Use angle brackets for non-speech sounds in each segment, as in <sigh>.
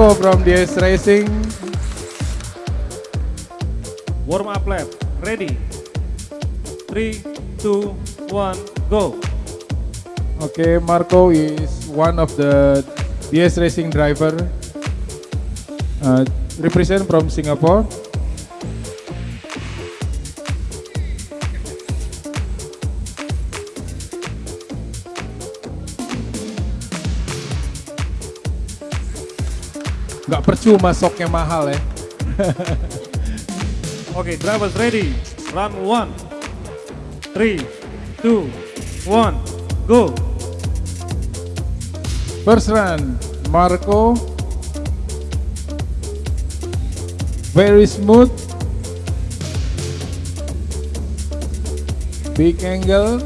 Marco from DS Racing. Warm up lap. Ready. 3, 2, 1, go. Okay, Marco is one of the DS Racing driver. Uh, represent from Singapore. Gak percuma soknya mahal ya. <laughs> Okay, drivers ready. Run 1. 3, 2, 1, go. First run, Marco. Very smooth. Big angle.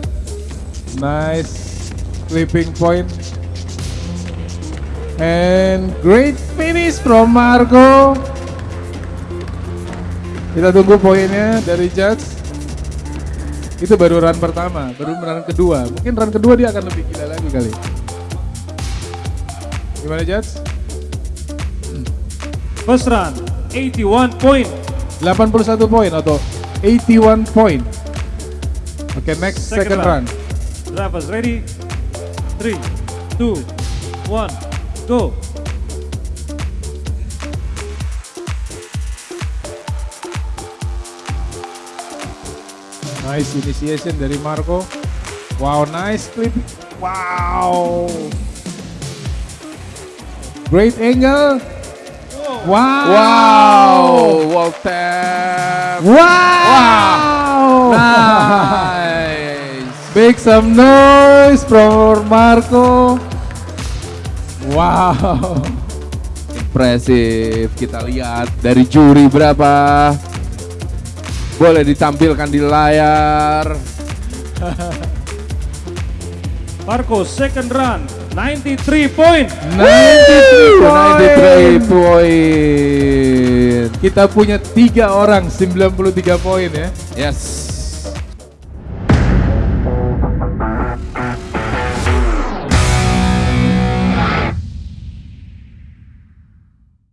Nice clipping point. And great finish from Marco. Kita tunggu poinnya dari judge. Itu baru run pertama, baru run kedua. Mungkin run kedua dia akan lebih gila lagi kali. Gimana Judge? First run, 81 point. 81 poin atau 81 poin. Oke, next second, Second run. run. Drivers ready. 3, 2, 1, go. Nice initiation dari Marco. Wow, nice clip. Wow. Great angle. Wow. Wow, wall tap. Wow. <laughs> Nice. Make some noise for Marco. Wow. Impresif. Kita lihat dari juri berapa. Boleh ditampilkan di layar. <laughs> Marco second run, 93 point. 93 93 poin. Kita punya tiga orang 93 poin ya. Yes.